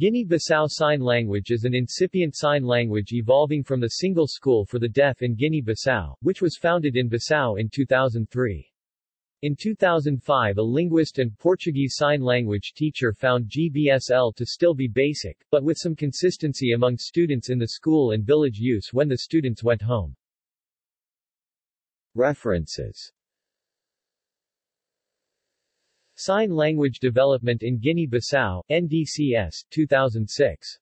Guinea-Bissau Sign Language is an incipient sign language evolving from the single school for the deaf in Guinea-Bissau, which was founded in Bissau in 2003. In 2005 a linguist and Portuguese Sign Language teacher found GBSL to still be basic, but with some consistency among students in the school and village use when the students went home. References Sign Language Development in Guinea-Bissau, NDCS, 2006.